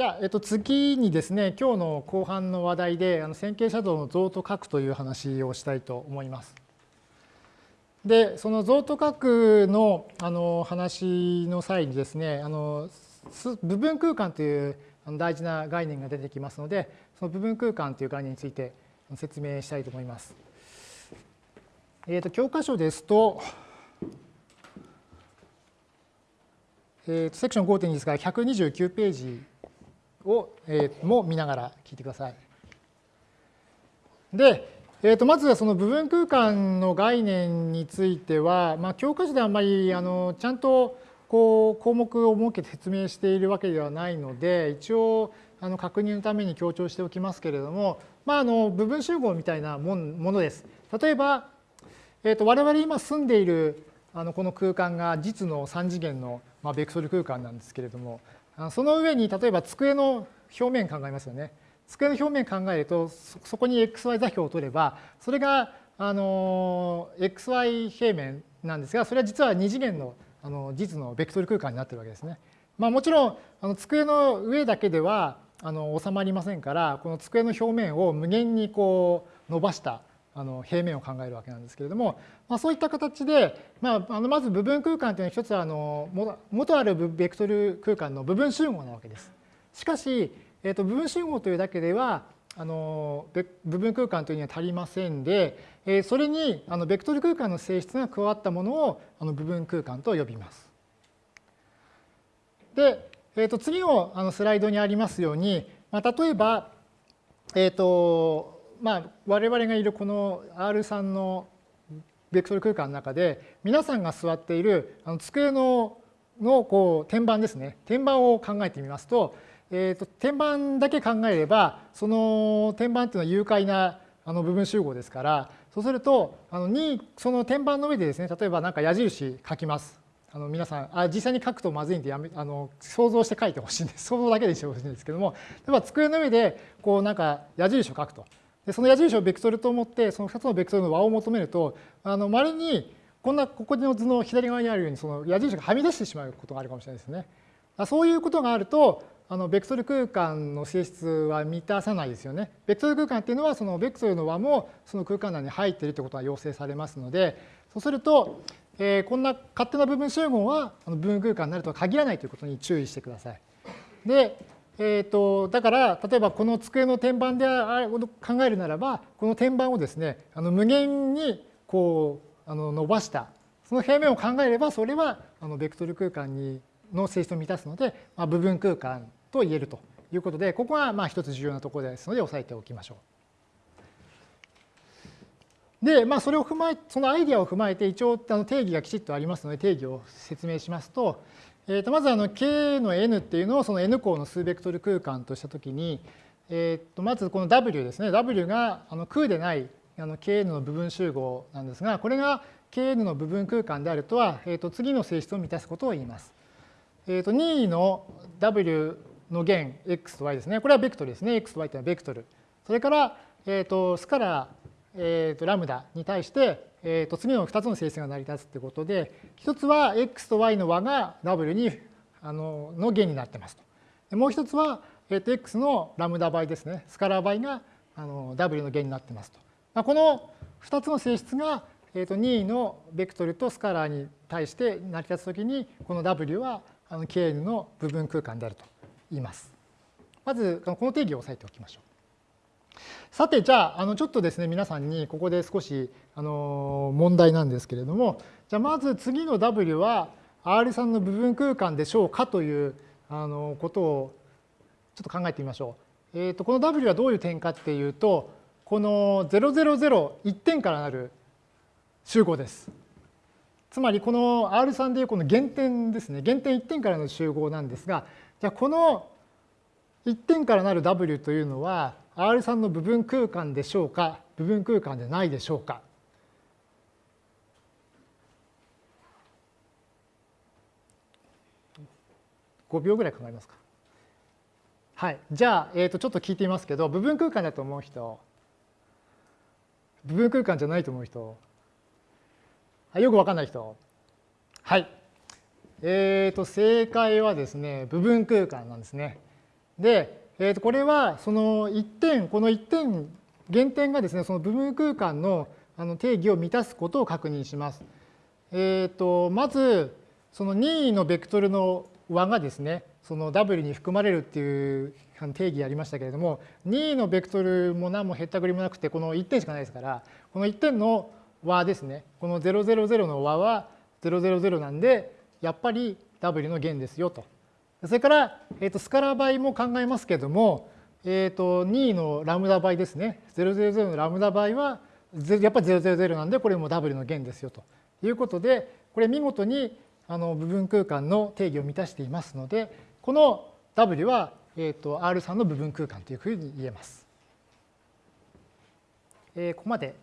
じゃあ、えっと、次にですね、今日の後半の話題で、あの線形写像の像と書くという話をしたいと思います。で、その像と書くのあの話の際にですね、あの部分空間という大事な概念が出てきますので、その部分空間という概念について説明したいと思います。えっ、と、教科書ですと、えー、とセクション5.2ですから129ページを、えー、も見ながら聞いてください。で、えー、とまずはその部分空間の概念については、まあ、教科書であんまりあのちゃんとこう項目を設けて説明しているわけではないので一応あの確認のために強調しておきますけれども、まあ、あの部分集合みたいなものです。例えば、えー、と我々今住んでいるあのこの空間が実の3次元の、まあ、ベクトル空間なんですけれどもその上に例えば机の表面考えますよね。机の表面考えるとそこに xy 座標を取ればそれがあの xy 平面なんですがそれは実は2次元のあの実のベクトル空間になってるわけですね。まあ、もちろんあの机の上だけではあの収まりませんからこの机の表面を無限にこう伸ばしたあの平面を考えるわけなんですけれども、まあ、そういった形で、まあ、あのまず部分空間というのは一つはあの元あるベクトル空間の部分集合なわけです。しかし、えー、と部分集合というだけではあの部分空間というには足りませんで、えー、それにあのベクトル空間の性質が加わったものをあの部分空間と呼びます。で、えー、と次のあのスライドにありますように、まあ、例えば、えっ、ー、とまあ、我々がいるこの R3 のベクトル空間の中で皆さんが座っているあの机ののこう天板ですね。天板を考えてみますと,、えーと、天板だけ考えればその天板っていうのは有解なあの部分集合ですからそうするとあのにその天板の上でですね例えば何か矢印書きます。あの皆さんあ実際に書くとまずいんでやめあの想像して書いてほしいんです。想像だけでしてほしいんですけども例えば机の上でこうなんか矢印を書くと。でその矢印をベクトルと思ってその2つのベクトルの和を求めるとあの稀にこんなここの図の左側にあるようにその矢印がはみ出してしまうことがあるかもしれないですね。そういうことがあるとあのベクトル空間の性質は満たさないですよね。ベクトル空間っていうのはそのベクトルの和もその空間内に入っているということが要請されますのでそうすると、えー、こんな勝手な部分集合は部分空間になるとは限らないということに注意してください。でえーと、だから例えばこの机の天板で考えるならばこの天板をですねあの無限にこうあの伸ばしたその平面を考えればそれはあのベクトル空間にの性質を満たすので、まあ、部分空間と言えるということでここがまあ一つ重要なところですので押さえておきましょう。で、まあ、それを踏まえそのアイディアを踏まえて一応あの定義がきちっとありますので定義を説明しますとえー、とまずあの K の N っていうのをその N 項の数ベクトル空間としたときに、えー、とまずこの W ですね。W があの空でないあの Kn の部分集合なんですがこれが Kn の部分空間であるとは、えー、と次の性質を満たすことを言います。えー、と任意の W の弦 x と y ですね。これはベクトルですね。X と y というのはベクトル。それから、えー、とスカラえー、とラムダに対して、えー、と次の2つの性質が成り立つということで一つは x と y の和が w にあのの弦になってますと。もう一つは、えー、と x のラムダ倍ですねスカラー倍があの w の弦になってますと。まあ、この2つの性質が、えー、と任意のベクトルとスカラーに対して成り立つときにこの w はあの kn の部分空間であると言います。まずこの定義を押さえておきましょう。さてじゃああのちょっとですね皆さんにここで少しあの問題なんですけれどもじゃあまず次の W は R3 の部分空間でしょうかというあのことをちょっと考えてみましょう。えー、とこの W はどういう点かっていうとこの0001点からなる集合です。つまりこの R3 でいうこの原点ですね原点1点からの集合なんですがじゃあこの1点からなる W というのは R3 の部分空間でしょうか部分空間でないでしょうか5秒ぐらい考えますか。はい。じゃあ、えー、とちょっと聞いてみますけど、部分空間だと思う人、部分空間じゃないと思う人、よくわかんない人。はい。えっ、ー、と、正解はですね、部分空間なんですね。で、えー、とこれはその1点、この1点、原点がですね、その部分空間のあの定義を満たすことを確認します。えー、とまず、その任意のベクトルの和がですね、その W に含まれるっていう定義ありましたけれども、任意のベクトルも何もへったくりもなくて、この1点しかないですから、この1点の和ですね、この000の和は000なんで、やっぱり W の弦ですよと。それから、えー、とスカラ倍も考えますけれども、えー、と2のラムダ倍ですね。000のラムダ倍はやっぱり000なんでこれも W の弦ですよということでこれ見事にあの部分空間の定義を満たしていますのでこの W は、えー、と R3 の部分空間というふうに言えます。えー、ここまで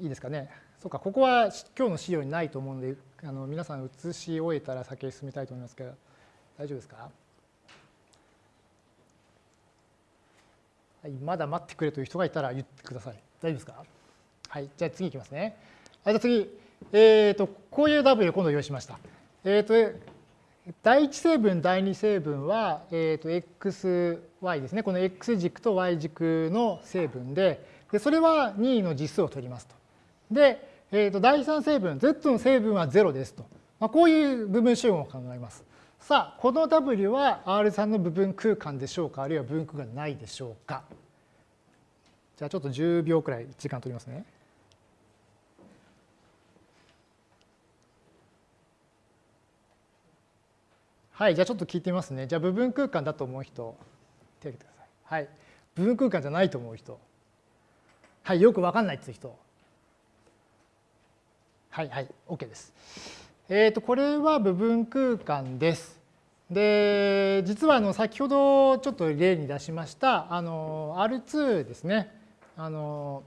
いいですかね。そうかここは今日の資料にないと思うのであの皆さん写し終えたら先へ進みたいと思いますけど大丈夫ですか？はい、まだ待ってくれという人がいたら言ってください。大丈夫ですか？はい、じゃあ次いきますね。はい、じゃあ次、えっ、ー、と、こういう W を今度用意しました。えっ、ー、と、第一成分、第二成分は、えっ、ー、と、xy ですね。この x 軸と y 軸の成分で、でそれは任意の実数を取りますと。で、えっ、と、第三成分、z の成分は0ですと。まあ、こういう部分集合を考えます。さあ、この W は R3 の部分空間でしょうか、あるいは分空間ないでしょうか？じゃあちょっと10秒くらい時間取りますね。はい、じゃあちょっと聞いてみますね。じゃあ部分空間だと思う人、手を挙げてください。はい。部分空間じゃないと思う人。はい、よくわかんないっていう人。はいはい、OK です。えっ、ー、と、これは部分空間です。で実はあの先ほどちょっと例に出しましたあの R2 ですねあの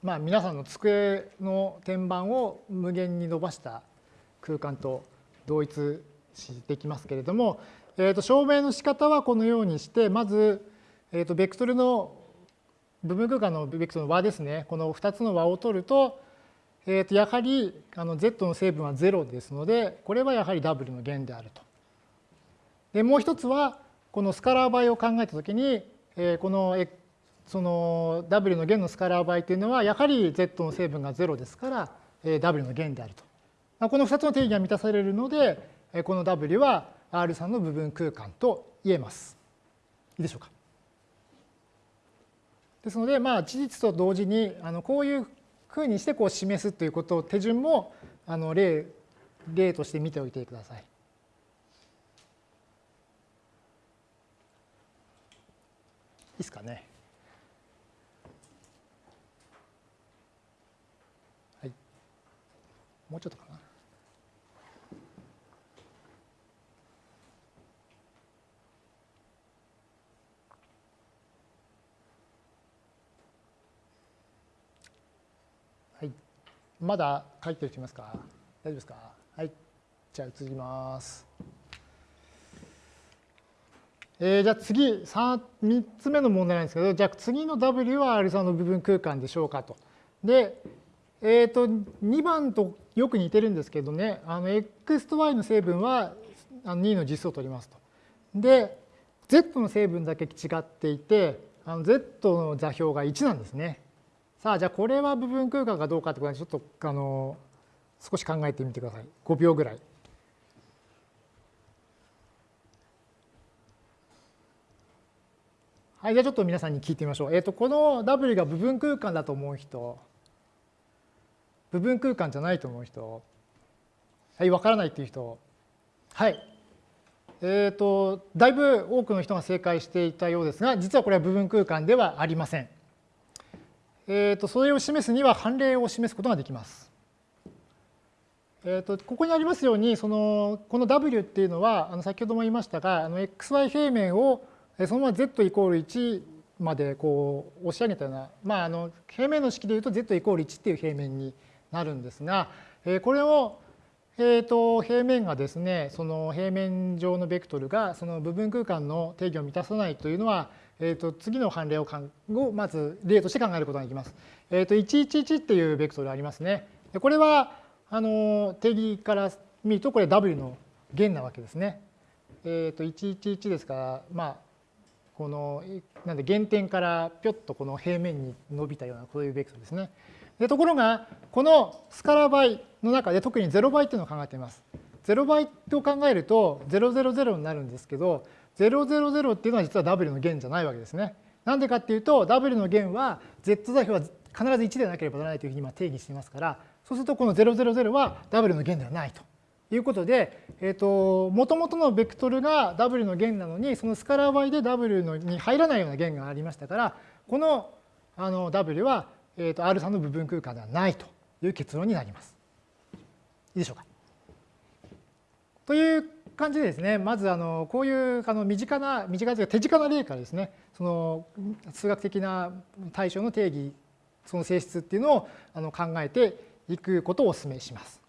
まあ皆さんの机の天板を無限に伸ばした空間と同一してきますけれども、えー、と証明の仕方はこのようにしてまず、えー、とベクトルの部分空間のベクトルの和ですねこの2つの和を取るとえー、とやはりあの z の成分は0ですので、これはやはり w の弦であると。でもう一つは、このスカラー倍を考えたときに、えー、このその w の弦のスカラー倍というのは、やはり z の成分が0ですから、えー、w の弦であると。この2つの定義が満たされるので、この w は R3 の部分空間と言えます。いいでしょうか。ですので、まあ、事実と同時に、あのこういうふうにしてこう示すということを手順もあの例例として見ておいてください。いいですかね。はい。もうちょっとかな。まだ書いてる人いますか？大丈夫ですか？はい。じゃあ移ります。えー、じゃあ次3、3つ目の問題なんですけど、じゃあ次の W は R3 の部分空間でしょうかと。で、えっ、ー、と、2番とよく似てるんですけどね、あの X と Y の成分は2の実数を取りますと。で、Z の成分だけ違っていて、あの Z の座標が1なんですね。さあ、じゃあこれは部分空間かどうかってことでちょっとあの少し考えてみてください。5秒ぐらい。はい、じゃあちょっと皆さんに聞いてみましょう。えっ、ー、と、この W が部分空間だと思う人、部分空間じゃないと思う人、はい、わからないっていう人、はい。えっ、ー、と、だいぶ多くの人が正解していたようですが、実はこれは部分空間ではありません。えーと、それを示すには判例を示すことができます。えーと、ここにありますようにそのこの W っていうのはあの先ほども言いましたがあの xy 平面をそのまま z イコール1までこう押し上げたような、まあ、あの平面の式でいうと z イコール1っていう平面になるんですが、えー、これをえーと、平面がですねその平面上のベクトルがその部分空間の定義を満たさないというのは、えーと、次の判例をかんをまず例として考えることができます。えーと、111っていうベクトルありますね。これはあの定義から見るとこれ W の弦なわけですね。えー、と111ですから、まあ、このなんで原点からぴょっとこの平面に伸びたようなこういうベクトルですね。でところがこのスカラ倍の中で特に0倍っていうのを考えています。0倍と考えると000になるんですけど000っていうのは実は W の弦じゃないわけですね。なんでかっていうと W の弦は Z 座標は必ず1でなければならないというふうに今定義していますからそうするとこの000は W の弦ではないということで、えーと、もともとのベクトルが W の弦なのにそのスカラー倍で W のに入らないような弦がありましたからこのあの W は、えーと、R3 の部分空間ではないという結論になります。いいでしょうか。という感じでですねまずあのこういうあの身近な身近というか手近な例からですねその数学的な対象の定義その性質っていうのをあの考えていくことをお勧めします。